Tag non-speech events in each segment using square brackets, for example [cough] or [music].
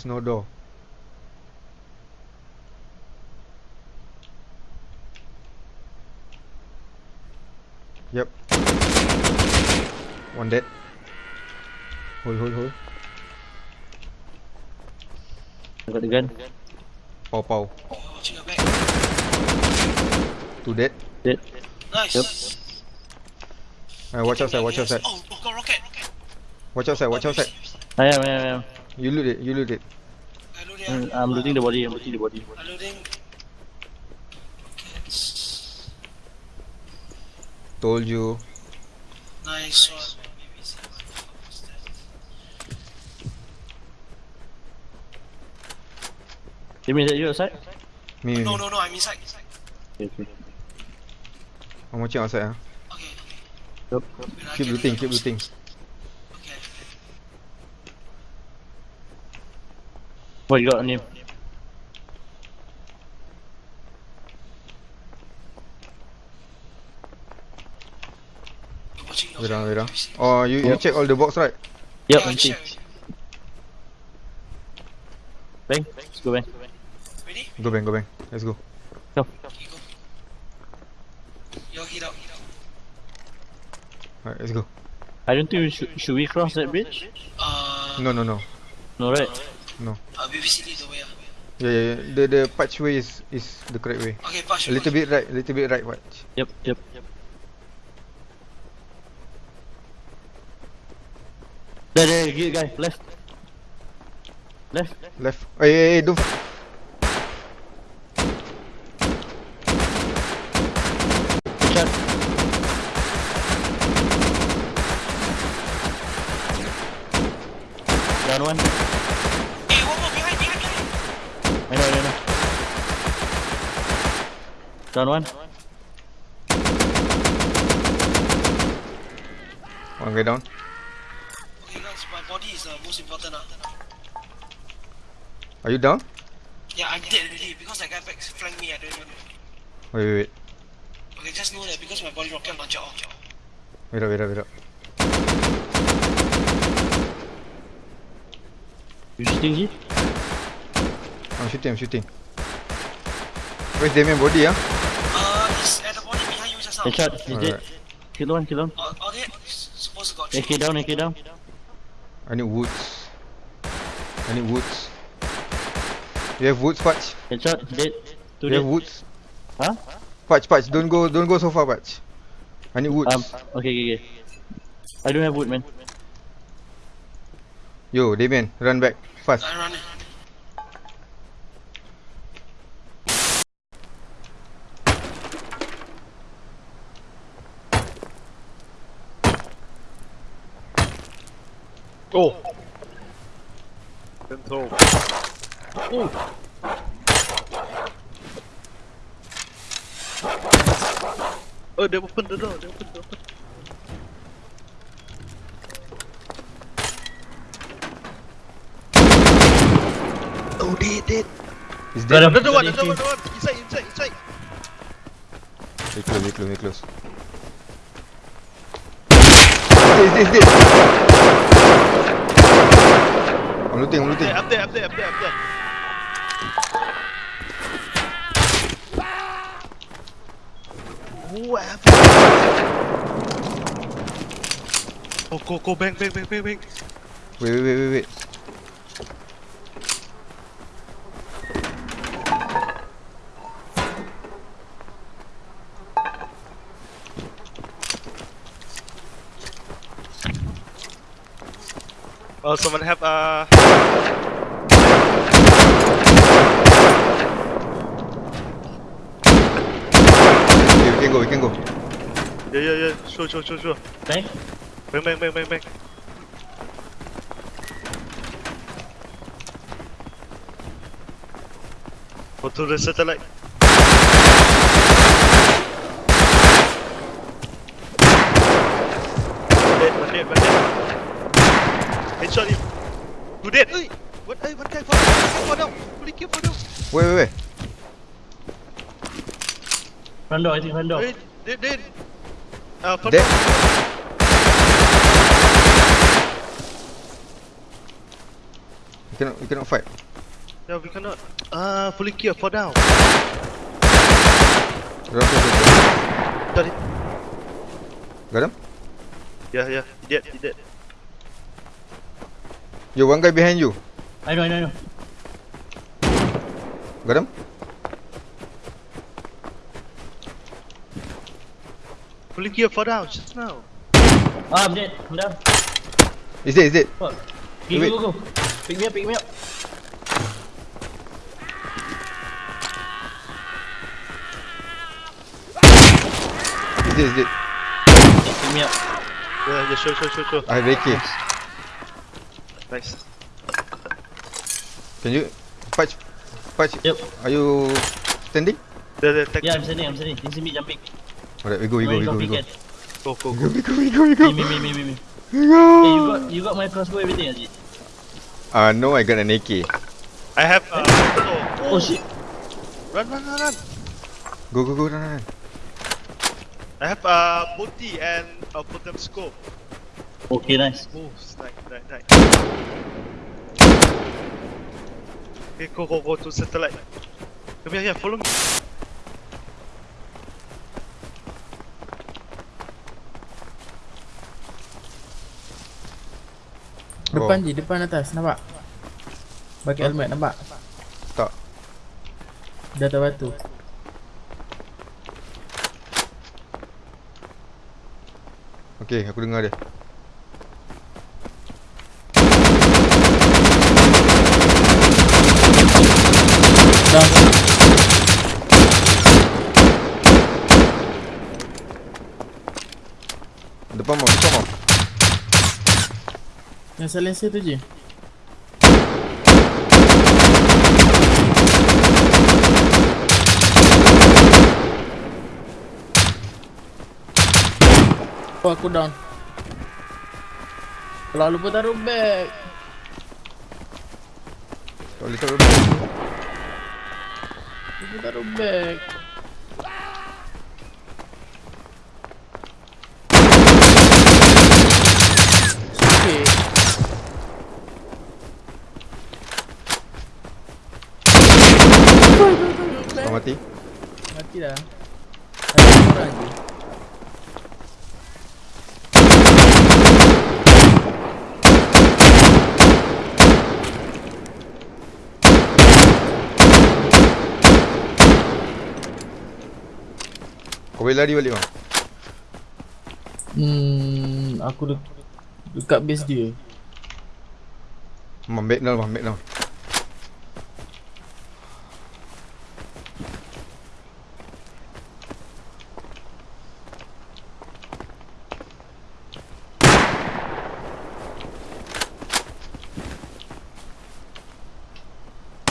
There's no door. Yep. One dead. Hold, hold, hold. I got the gun. Pow, pow. Oh. Two dead. Dead. Nice. Yep. Uh, watch outside, watch outside. Oh, oh, got rocket, rocket. Watch outside, watch outside. I am, I am, I am. You loot it, you loot it. I loading. Mm, I'm looting the body, I'm looting the body. I loading. Rockets. Told you. Nice one. Maybe see what the fuck was that. You mean that you outside? Me, me, No, no, no, I'm inside. Okay, okay. I'm watching outside. Huh? Okay, okay. Yep. Keep looting, keep looting. What you got on him? I'm Wait back. on, wait on. Let me see. Oh, you, you check all the box, right? Yep, Yeah, I'm share, Bang, let's go bang. Ready? Go bang, go bang. Let's go. Go. Go. Yo, heat up, heat up. Alright, let's go. I don't think we should, should we cross that bridge? Uh, No, no, no. No, right? Uh, BBC lead the way. ah. Yeah, yeah, yeah. The the patch way is is the correct way. Okay, push. A little bit right, a little bit right. Watch. Yep, yep, yep. There, there, here, guy, left. Left. Left. Hey, hey, hey, don't. Shot. Down one. Hey, one more behind, behind, behind. I know, I know. Down one. One guy down. Okay, guys, my body is the most important. ah. Are you down? Yeah, I'm dead already because that guy back flanked me. I don't even know. Wait, wait, wait. Okay, just know that because my body rocket launcher off. Wait up, wait up, wait up. You shooting here? I'm shooting, I'm shooting. Where's Damien body, ah? Behind you just now. Headshot, he's dead. Alright. Kill one, kill one. Uh, okay, supposed to got AK down, AK down. I need woods. I need woods. You have woods, Patch? Headshot, dead. Two You have woods? Huh? Patch, Patch, don't go, don't go so far, Patch. I need woods. Um, okay, okay, okay. I don't have wood, man. Yo, Damien, run back, fast. I run. Oh! Control. Oh! Oh, they opened the door, they opened the door. Oh, dead, dead. He's dead. Another one, another one, another one. Inside, inside, inside. Very close, very close, very close. He's dead, he's dead. I'm looting, I'm looting. Up there, up there, up there, up there. Oh, go, go, bang, bang, bang, bang, bang. Wait, wait, wait, wait, wait. Oh, someone have uh. Okay, we can go, we can go. Yeah, yeah, yeah. Sure, sure, sure, sure. Bang. Bang, bang, bang, bang, bang. Go to the satellite. Dead, one dead, one dead. Headshot him. Two dead. Oi, what? Hey, one guy fall down. Fall down. Holy kill fall down. Wait, wait, wait. Front door, I think front door. Hey, dead, dead. Uh, front Dead. door. cannot, we cannot fight. Yeah, we cannot. Ah, fully gear, fall down. Tu. Got it. Got him? Yeah, yeah, he dead, he dead. Yo, one guy behind you. I know, I know, I know. Got him? Fully gear, fall down just now. Ah, I'm dead. I'm down. Is it, is it? Fuck. Wait. go, go, go. Pick me up, pick me up. Is it, is it? Pick me up. Yeah, yeah, sure, sure, sure, sure. I have AK. Nice. Can you... Patch... Patch... Yep. Are you... Standing? There, tech. Yeah, I'm standing, I'm standing. This is me jumping. Alright, we go, we go, we go, we go. Go, go, go. go, we go, we go, we go. me, me, me, me, me. Go. Hey, you got, you got my crossbow, everything, it? Uh, no, I got an AK. I have, uh, oh, Oh shit. run, run, run, run. Go, go, go, run, run. I have, uh, multi and a bottom scope. Okay, nice. Oh, snipe, snipe, snipe. Okay, go, go, go to satellite. Come here, here, follow me. Depan Oh. je, depan atas, nampak? Pakai helmet, nampak? Tak. Di atas batu Okay, aku dengar dia. Down Depan mau, depan mau. Yang silencer tu je Oh aku down Kalau lupa taruh bag Tak boleh taruh dia. Give me that bag. Mati? Mati dah. Boleh lari balik bang. Hmm, aku de dekat base dia. Mam, back down, mam, back down.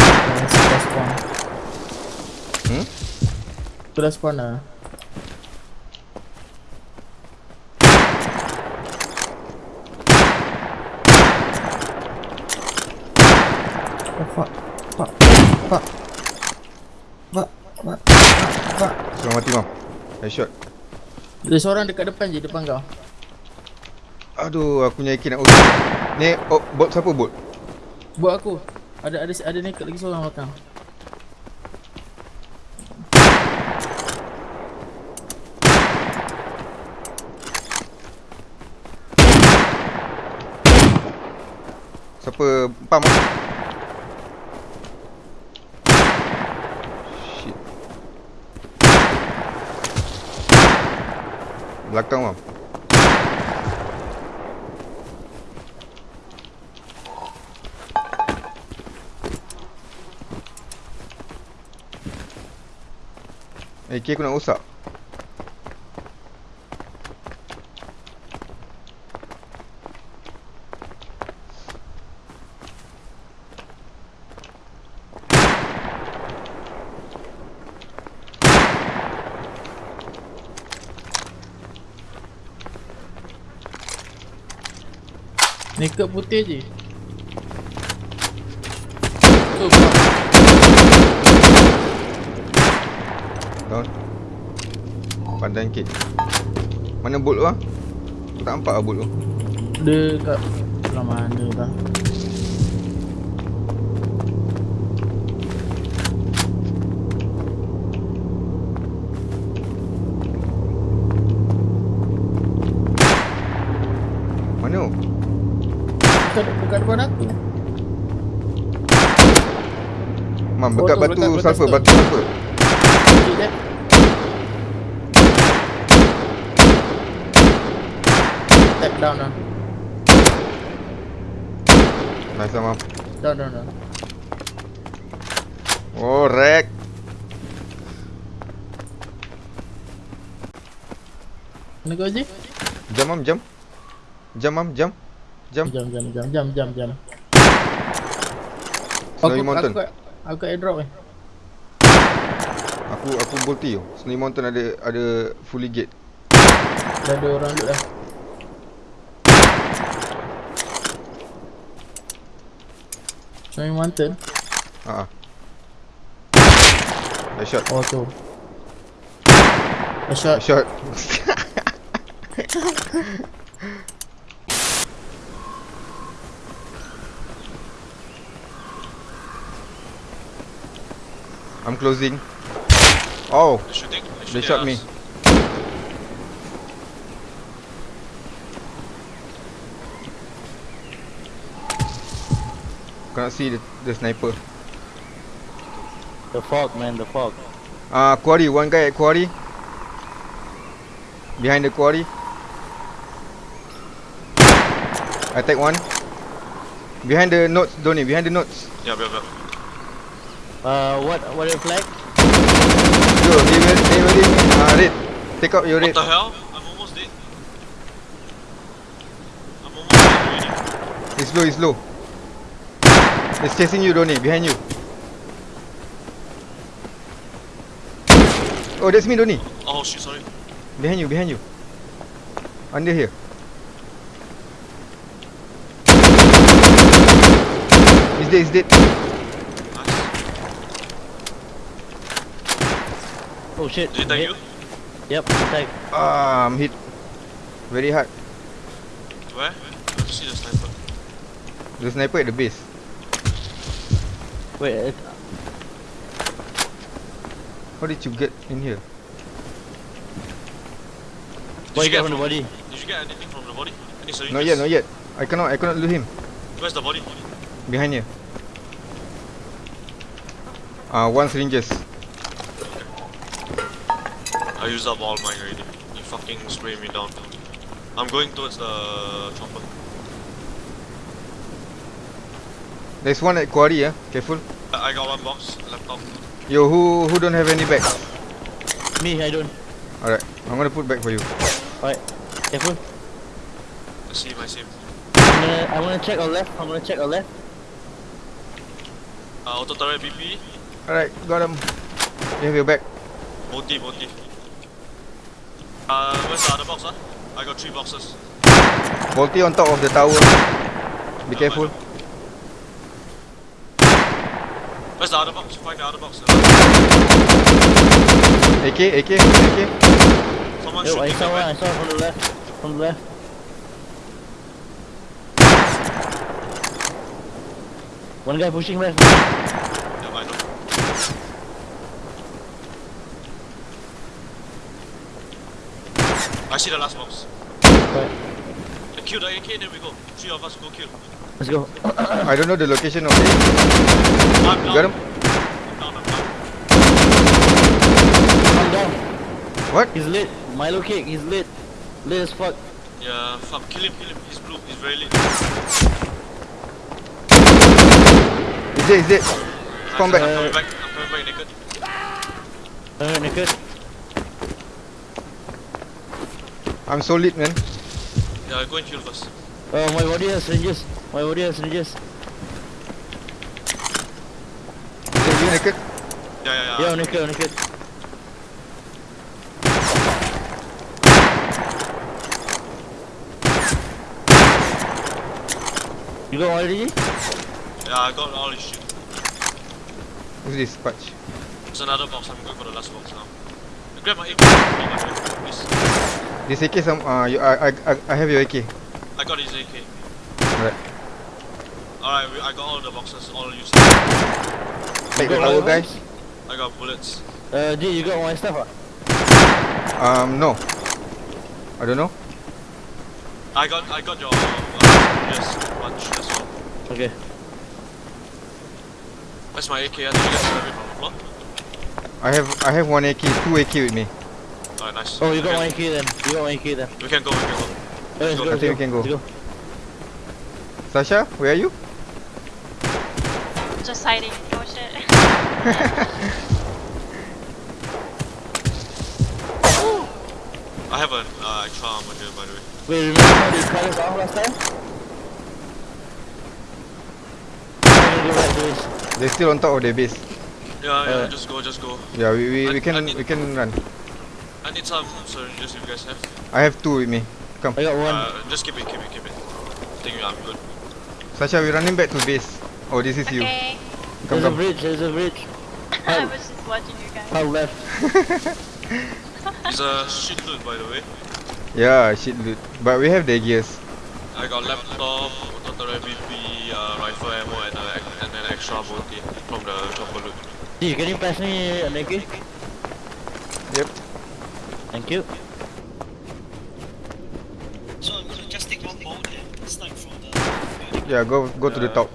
Aku dah. Hmm? Aku dah spawn lah. Oh fuck. Fuck. Fuck. Fuck. Fuck. Mati mam. Headshot. Ada seorang dekat depan je, depan kau. Aduh, aku punya AK nak usul. Ni, oh, bot siapa bot? Buat aku. Ada ada ada naked lagi seorang belakang. Siapa pam ah? Shit. Belakang. Eh, AK aku nak rosak. Naked putih je. Tu fuck. Down. Pandang kit. Mana bolt tu ah? Aku tak nampak ah bolt tu. Dia kat belah mana dah. bukan bukan depan aku. Mam, dekat tu, batu dekat sulfur, stone. batu sulfur. Tap down down. Nice lah, mam. Down down down. Oh, wreck. Mana kau Haji? Jam, mam, jam. Jam, mam, jam. Jam. Jam jam jam jam jam jam. Snowy Aku Mountain. aku kat aku kat airdrop eh. Aku aku bolti tu. Snowy Mountain ada ada fully gate. Dah ada orang loot dah. Snowy Mountain. Ha ah. Headshot. Oh tu. A shot. Headshot. [laughs] I'm closing. Oh, They're shooting. They're they shot at me. us. Cannot see the, the sniper. The fog, man, the fog. Ah, uh, quarry. One guy at quarry. Behind the quarry. I take one. Behind the notes, Donny. Behind the notes. Yeah, yeah, yeah. Uh, what, what the flag? Yo, they will, they will. Ah, red. Take out your What red. the hell? I'm almost dead. I'm almost dead already. It's low, it's low. It's chasing you, Donny. Behind you. Oh, that's me, Donny. Oh shit, sorry. Behind you, behind you. Under here. He's dead, he's dead. Oh shit. Did he tag hit. you? Yep, tag. Ah, I'm hit. Very hard. Where? I see the sniper. The sniper at the base. Wait, it, How did you get in here? Did what you you get from the body? Did you get anything from the body? Any? Not yet, not yet. I cannot, I cannot loot him. Where's the body? Behind here. Ah, uh, one syringes. I used up all mine already. You fucking spray me down. I'm going towards the chopper. There's one at quarry, yeah. Careful. I I got one box, laptop. Yo, who who don't have any bags? Me, I don't. Alright, I'm gonna put back for you. Alright, careful. I see my sim. I'm gonna, I'm gonna check our left. I'm gonna check our left. Uh, auto turret BP. Alright, got him. You have your bag. Multi, multi. Uh, where's the other box, huh? I got three boxes. Bolty on top of the tower. Be Yeah, careful. Where's the other box? Find the other box. AK, AK, AK. Someone Yo, I saw one. I saw from the left. From the left. One guy pushing left. I see the last box. Right, I kill the AK, then we go. Three of us go kill. let's go. I don't know the location of it. I'm You down. got him? I'm down, I'm down. Calm down. What? He's lit. Milo cake. He's lit. Lit as fuck. Yeah, fuck. Kill him, kill him. He's blue. He's very lit. Is it, is it? Come back. I'm coming back. I'm coming back naked. Alright, naked. I'm so lit, man. Yeah, i go and kill first. Oh, my body has syringes. My body has syringes. Is it you naked? Yeah, yeah, yeah. Yeah, naked, naked. You got all already? Yeah, I got all this shit. Who's this? Patch. There's another box. I'm going for the last box now. Grab my AK. My friend. Please. This AK, some, uh, you, I, I, I- I have your AK. I got his AK. Alright. Alright, I got all the boxes. All used. Take the got tower, guys. I got bullets. Uh, dude, you got my stuff, ah? Um, no. I don't know. I got, I got your. Uh, yes, bunch. That's Okay. That's my AK. I think you guys have it from the floor. I have I have one AK, two AK with me. Alright, nice. Oh, you got Okay. one AK then. You got one AK then. We can go, we can go. Let's go. go. I let's think we can go. Go. Sasha, where are you? Just hiding. Oh shit. [laughs] [laughs] I have an uh, extra armor here, by the way. Wait, remember how they cut us off last time? I'm gonna go back to this. They're still on top of their base. Yeah, yeah, Uh, just go, just go. Yeah, we, we, I- we I can need- we can run. I need some syringes if you guys have. I have two with me. Come. I got one. Uh, just keep it, keep it, keep it. I think I'm good. Sasha, we're running back to base. Oh, this is you. okay. Come, there's a bridge, there's a bridge. [laughs] I was just watching you guys. How left? [laughs] It's a shit loot, by the way. Yeah, shit loot. But we have the gears. I got laptop, total MVP, uh, rifle ammo, and, uh, and an extra bounty from the chopper loot. Gee, can you pass me an AK? Yep. Thank you. So I'm gonna just take one bolt and snipe from the building. Yeah, go go to the top.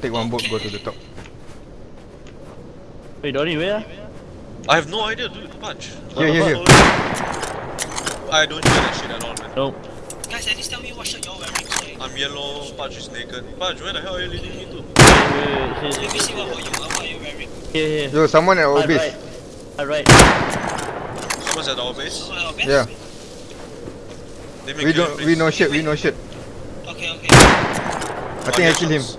Take one boat, go to the top. Wait, Donnie, where? I have no idea, dude. Punch. Here, here, here. I don't hear that shit at all, man. No. Guys, at least tell me what shirt you're wearing so I I'm yellow, Punch is naked. Punch, where the hell are you leading me to? Wait, wait, wait. Let me see what, what you what are you wearing. here. here. Yo, someone at our Right, base. Someone's at our base. So? Yeah. They make We you don't we base. no shit, we no shit. Okay, okay. I think I killed him. shots.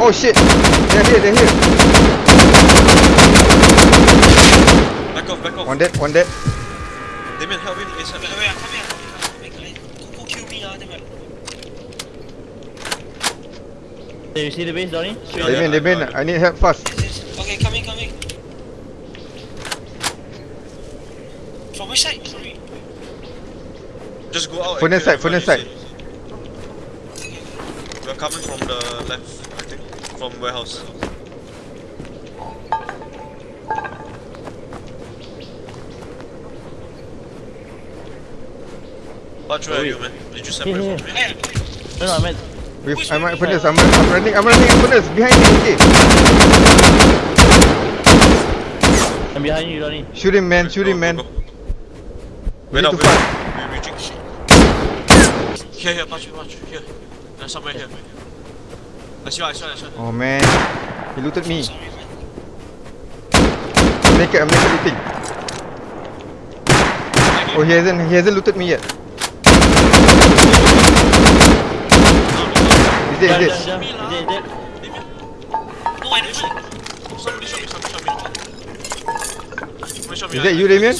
Oh shit! They're here, they're here. Back off, back off. One dead, one dead. Damien, help him ASAP. Wait, wait, come here, come here, come here. Wait, Go, go kill me, ah, then right. Did you see the base, Donnie? Yeah, Damien, yeah, Damien, I got it. I need help fast. Yes, yes. Okay, coming, coming. From which side? Sorry. Just go out. Furnace and side, kill furnace side. We're coming from the left, I think. From warehouse. Punch, where are you, man? Did you separate Here, from me? No, no, I meant. With, I'm at furnace, I'm, I'm running, I'm running at furnace. Behind me, okay. I'm behind you, Donnie. Shoot him, man, shoot Go, him, go, man. go. We Wait need up, to wait fight. up. We're reaching. Here, here, punch, punch, here. There's somewhere here. I see, I see, I see. Oh man, he looted me. sorry, man. I'm naked, I'm naked looting. Oh, he hasn't, he hasn't looted me yet. Is it, Jump, is it? jump, jump. Is it, is it? No, I don't shoot. Somebody show me, somebody show me. Somebody show me. Is I- that you, I- I- Damien?